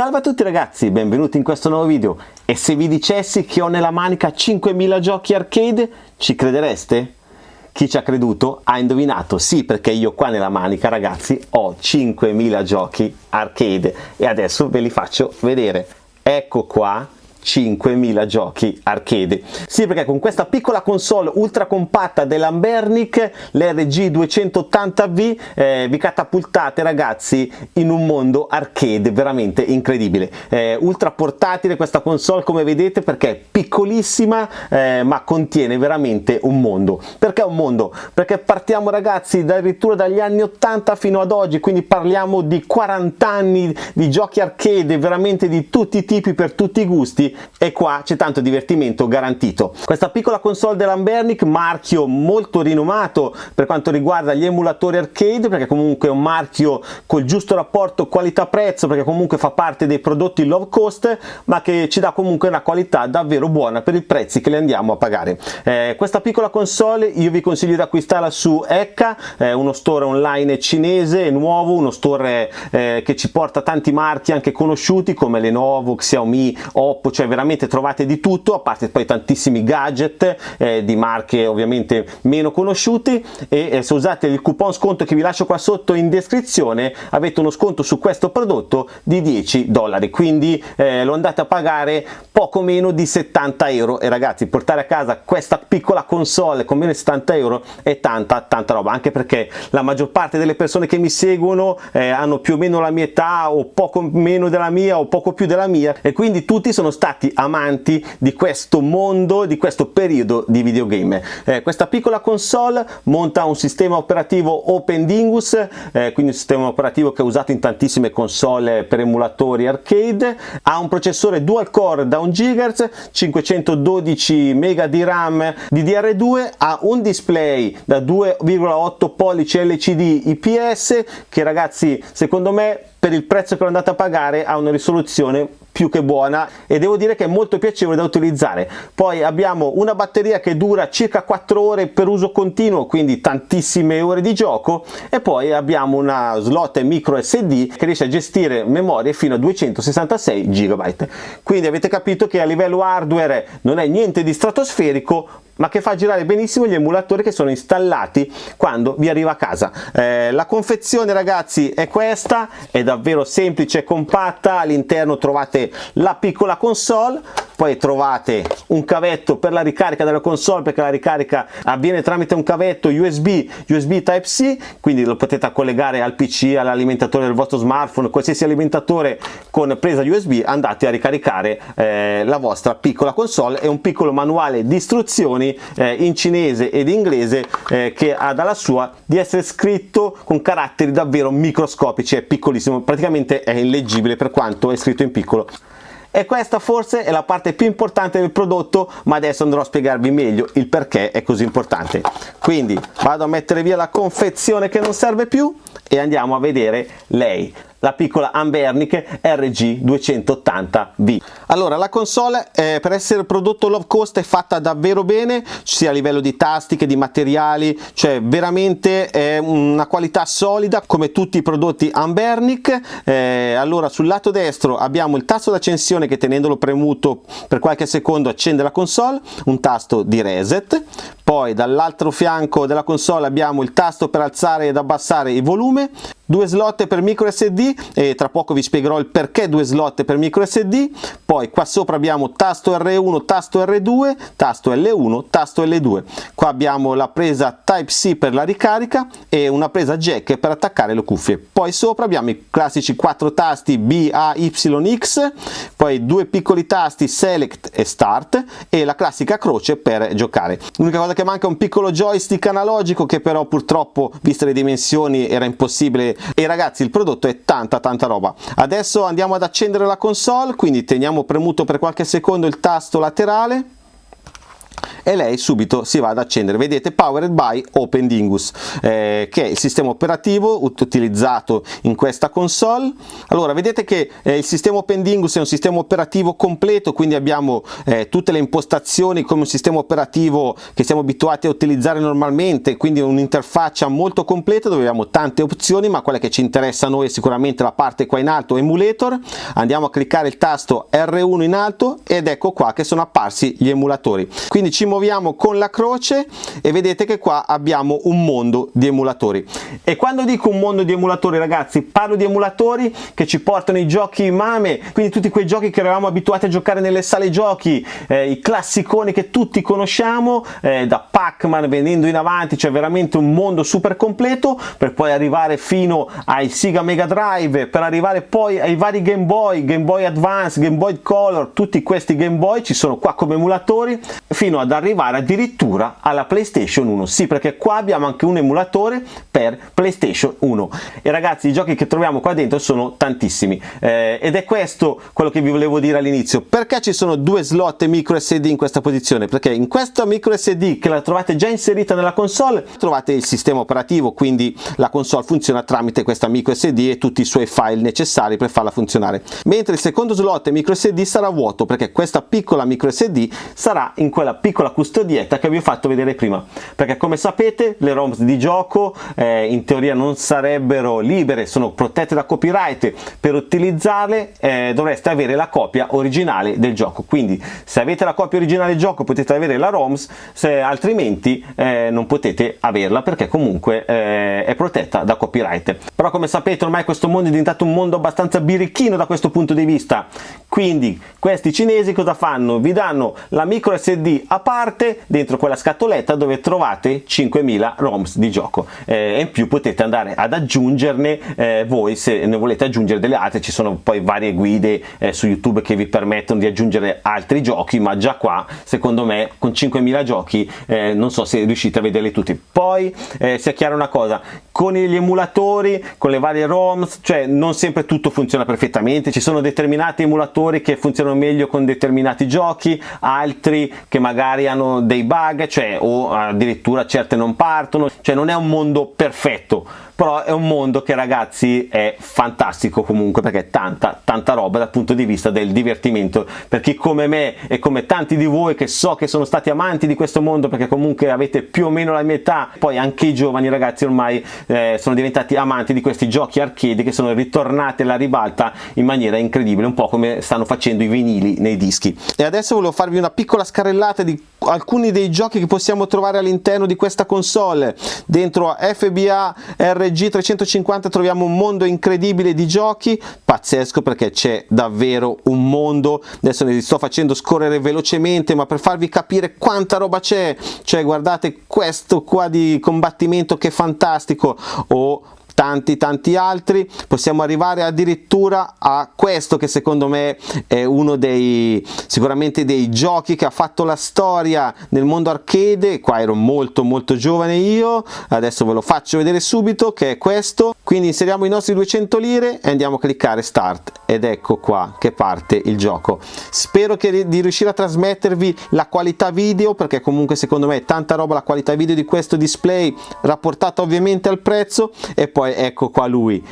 Salve a tutti ragazzi, benvenuti in questo nuovo video e se vi dicessi che ho nella manica 5000 giochi arcade, ci credereste? Chi ci ha creduto ha indovinato, sì perché io qua nella manica ragazzi ho 5000 giochi arcade e adesso ve li faccio vedere. Ecco qua 5000 giochi arcade. Sì, perché con questa piccola console ultra compatta dell'Ambernic, l'RG 280V, eh, vi catapultate ragazzi in un mondo arcade veramente incredibile. Eh, ultra portatile questa console come vedete perché è piccolissima eh, ma contiene veramente un mondo. Perché un mondo? Perché partiamo ragazzi addirittura dagli anni 80 fino ad oggi, quindi parliamo di 40 anni di giochi arcade veramente di tutti i tipi per tutti i gusti e qua c'è tanto divertimento garantito. Questa piccola console dell'Ambernic, marchio molto rinomato per quanto riguarda gli emulatori arcade perché comunque è un marchio col giusto rapporto qualità-prezzo perché comunque fa parte dei prodotti low cost ma che ci dà comunque una qualità davvero buona per i prezzi che le andiamo a pagare. Eh, questa piccola console io vi consiglio di acquistarla su Ecca, eh, uno store online cinese, nuovo, uno store eh, che ci porta tanti marchi anche conosciuti come Lenovo, Xiaomi, Oppo, cioè veramente trovate di tutto, a parte poi tantissimi gadget eh, di marche ovviamente meno conosciuti. E eh, se usate il coupon sconto che vi lascio qua sotto in descrizione avete uno sconto su questo prodotto di 10 dollari, quindi eh, lo andate a pagare poco meno di 70 euro. E ragazzi portare a casa questa piccola console con meno di 70 euro è tanta tanta roba, anche perché la maggior parte delle persone che mi seguono eh, hanno più o meno la mia età o poco meno della mia o poco più della mia. E quindi tutti sono stati stati amanti di questo mondo, di questo periodo di videogame. Eh, questa piccola console monta un sistema operativo Open Dingus, eh, quindi un sistema operativo che è usato in tantissime console per emulatori arcade, ha un processore dual core da 1 GHz, 512 MB di RAM DDR2, ha un display da 2,8 pollici LCD IPS che ragazzi secondo me per il prezzo che lo andate a pagare ha una risoluzione più che buona e devo dire che è molto piacevole da utilizzare. Poi abbiamo una batteria che dura circa 4 ore per uso continuo quindi tantissime ore di gioco e poi abbiamo una slot micro sd che riesce a gestire memorie fino a 266 GB quindi avete capito che a livello hardware non è niente di stratosferico ma che fa girare benissimo gli emulatori che sono installati quando vi arriva a casa. Eh, la confezione ragazzi è questa, è davvero semplice e compatta, all'interno trovate la piccola console, poi trovate un cavetto per la ricarica della console perché la ricarica avviene tramite un cavetto USB, USB Type-C, quindi lo potete collegare al PC, all'alimentatore del vostro smartphone, qualsiasi alimentatore con presa USB, andate a ricaricare eh, la vostra piccola console e un piccolo manuale di istruzioni eh, in cinese ed inglese eh, che ha dalla sua di essere scritto con caratteri davvero microscopici, è piccolissimo, praticamente è illeggibile per quanto è scritto in piccolo. E questa forse è la parte più importante del prodotto ma adesso andrò a spiegarvi meglio il perché è così importante. Quindi vado a mettere via la confezione che non serve più e andiamo a vedere lei la piccola Ambernic RG280V. Allora la console eh, per essere prodotto low cost è fatta davvero bene sia a livello di tasti che di materiali, cioè veramente è una qualità solida come tutti i prodotti Ambernic. Eh, allora sul lato destro abbiamo il tasto d'accensione che tenendolo premuto per qualche secondo accende la console, un tasto di reset, poi dall'altro fianco della console abbiamo il tasto per alzare ed abbassare il volume due slot per micro SD e tra poco vi spiegherò il perché due slot per micro SD poi qua sopra abbiamo tasto R1 tasto R2 tasto L1 tasto L2 qua abbiamo la presa Type C per la ricarica e una presa jack per attaccare le cuffie. Poi sopra abbiamo i classici quattro tasti B, A, Y, X poi due piccoli tasti Select e Start e la classica croce per giocare. L'unica cosa che manca è un piccolo joystick analogico che però purtroppo viste le dimensioni era impossibile e ragazzi il prodotto è tanta tanta roba. Adesso andiamo ad accendere la console quindi teniamo premuto per qualche secondo il tasto laterale e lei subito si va ad accendere. Vedete powered by Open Dingus eh, che è il sistema operativo utilizzato in questa console. Allora vedete che eh, il sistema Open Dingus è un sistema operativo completo quindi abbiamo eh, tutte le impostazioni come un sistema operativo che siamo abituati a utilizzare normalmente quindi un'interfaccia molto completa dove abbiamo tante opzioni ma quella che ci interessa a noi è sicuramente la parte qua in alto emulator. Andiamo a cliccare il tasto R1 in alto ed ecco qua che sono apparsi gli emulatori. Quindi ci muoviamo con la croce e vedete che qua abbiamo un mondo di emulatori. E quando dico un mondo di emulatori ragazzi parlo di emulatori che ci portano i giochi mame quindi tutti quei giochi che eravamo abituati a giocare nelle sale giochi eh, i classiconi che tutti conosciamo eh, da Pac-Man venendo in avanti c'è veramente un mondo super completo per poi arrivare fino ai Sega Mega Drive per arrivare poi ai vari Game Boy Game Boy Advance Game Boy Color tutti questi Game Boy ci sono qua come emulatori fino ad arrivare addirittura alla PlayStation 1 sì perché qua abbiamo anche un emulatore per PlayStation 1 e ragazzi i giochi che troviamo qua dentro sono tantissimi. Eh, ed è questo quello che vi volevo dire all'inizio. Perché ci sono due slot micro SD in questa posizione? Perché in questa micro SD che la trovate già inserita nella console trovate il sistema operativo quindi la console funziona tramite questa micro SD e tutti i suoi file necessari per farla funzionare. Mentre il secondo slot micro SD sarà vuoto perché questa piccola micro SD sarà in quella piccola custodietta che vi ho fatto vedere prima. Perché come sapete le ROMs di gioco eh, in teoria non sarebbero libere sono protette da copyright. Per utilizzarle eh, dovreste avere la copia originale del gioco. Quindi se avete la copia originale del gioco potete avere la ROMs se altrimenti eh, non potete averla perché comunque eh, è protetta da copyright. Però come sapete ormai questo mondo è diventato un mondo abbastanza birichino da questo punto di vista quindi questi cinesi cosa fanno? Vi danno la micro sd a parte dentro quella scatoletta dove trovate 5000 roms di gioco. Eh, in più potete andare ad aggiungerne eh, voi se ne volete aggiungere delle altre. Ci sono poi varie guide eh, su youtube che vi permettono di aggiungere altri giochi ma già qua secondo me con 5000 giochi eh, non so se riuscite a vederli tutti. Poi eh, sia chiara una cosa con gli emulatori con le varie roms cioè non sempre tutto funziona perfettamente ci sono determinati emulatori giocatori che funzionano meglio con determinati giochi, altri che magari hanno dei bug, cioè o addirittura certe non partono, cioè non è un mondo perfetto, però è un mondo che ragazzi è fantastico comunque perché è tanta tanta roba dal punto di vista del divertimento. Per chi come me e come tanti di voi che so che sono stati amanti di questo mondo perché comunque avete più o meno la mia età poi anche i giovani ragazzi ormai eh, sono diventati amanti di questi giochi arcade che sono ritornati alla ribalta in maniera incredibile un po' come stanno facendo i vinili nei dischi. E adesso volevo farvi una piccola scarrellata di alcuni dei giochi che possiamo trovare all'interno di questa console. Dentro FBA RG 350 troviamo un mondo incredibile di giochi. Pazzesco perché c'è davvero un mondo. Adesso ne sto facendo scorrere velocemente ma per farvi capire quanta roba c'è cioè guardate questo qua di combattimento che è fantastico. O tanti tanti altri. Possiamo arrivare addirittura a questo che secondo me è uno dei sicuramente dei giochi che ha fatto la storia nel mondo arcade. Qua ero molto molto giovane io. Adesso ve lo faccio vedere subito che è questo. Quindi inseriamo i nostri 200 lire e andiamo a cliccare start. Ed ecco qua che parte il gioco. Spero che di riuscire a trasmettervi la qualità video perché comunque secondo me è tanta roba la qualità video di questo display rapportata ovviamente al prezzo. E poi ecco qua lui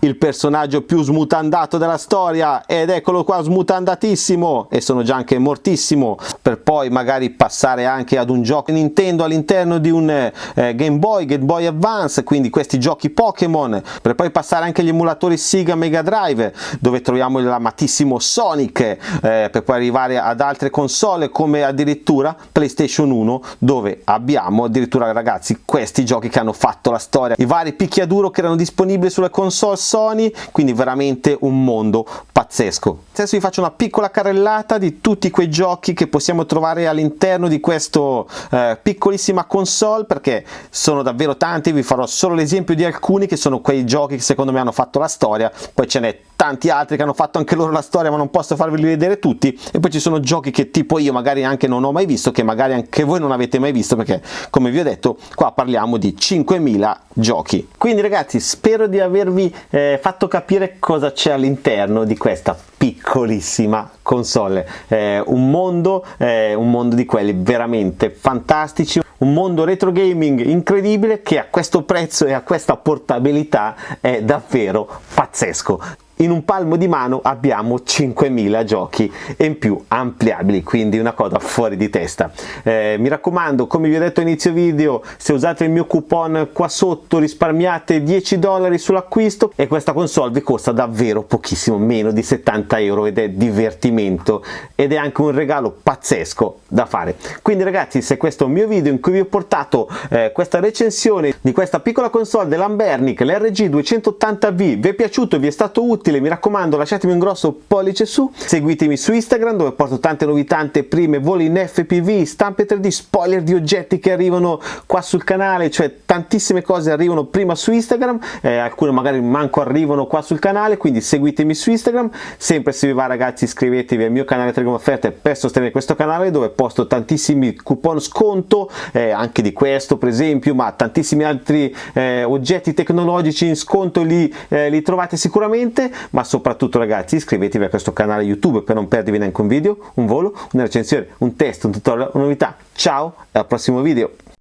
il personaggio più smutandato della storia ed eccolo qua smutandatissimo e sono già anche mortissimo per poi magari passare anche ad un gioco Nintendo all'interno di un eh, Game Boy, Game Boy Advance quindi questi giochi Pokémon per poi passare anche agli emulatori Sega Mega Drive dove troviamo l'amatissimo Sonic eh, per poi arrivare ad altre console come addirittura PlayStation 1 dove abbiamo addirittura ragazzi questi giochi che hanno fatto la storia. I vari picchiaduro che erano disponibili sulle console Sony, quindi veramente un mondo pazzesco. Adesso vi faccio una piccola carrellata di tutti quei giochi che possiamo trovare all'interno di questa eh, piccolissima console perché sono davvero tanti, vi farò solo l'esempio di alcuni che sono quei giochi che secondo me hanno fatto la storia, poi ce n'è tanti altri che hanno fatto anche loro la storia ma non posso farveli vedere tutti e poi ci sono giochi che tipo io magari anche non ho mai visto che magari anche voi non avete mai visto perché come vi ho detto qua parliamo di 5000 giochi quindi ragazzi spero di avervi eh, fatto capire cosa c'è all'interno di questa questa piccolissima console. Eh, un mondo eh, un mondo di quelli veramente fantastici un mondo retro gaming incredibile che a questo prezzo e a questa portabilità è davvero pazzesco in un palmo di mano abbiamo 5000 giochi in più ampliabili quindi una cosa fuori di testa. Eh, mi raccomando come vi ho detto inizio video se usate il mio coupon qua sotto risparmiate 10 dollari sull'acquisto e questa console vi costa davvero pochissimo meno di 70 euro ed è divertimento ed è anche un regalo pazzesco da fare. Quindi ragazzi se questo è un mio video in cui vi ho portato eh, questa recensione di questa piccola console dell'Ambernic l'RG 280V vi è piaciuto vi è stato utile utile mi raccomando lasciatemi un grosso pollice su seguitemi su Instagram dove porto tante novità prime voli in FPV stampe 3D spoiler di oggetti che arrivano qua sul canale cioè tantissime cose arrivano prima su Instagram eh, alcune magari manco arrivano qua sul canale quindi seguitemi su Instagram sempre se vi va ragazzi iscrivetevi al mio canale Telegram Offerte per sostenere questo canale dove posto tantissimi coupon sconto eh, anche di questo per esempio ma tantissimi altri eh, oggetti tecnologici in sconto li, eh, li trovate sicuramente ma soprattutto ragazzi iscrivetevi a questo canale YouTube per non perdervi neanche un video, un volo, una recensione, un test, un tutorial, una novità. Ciao e al prossimo video!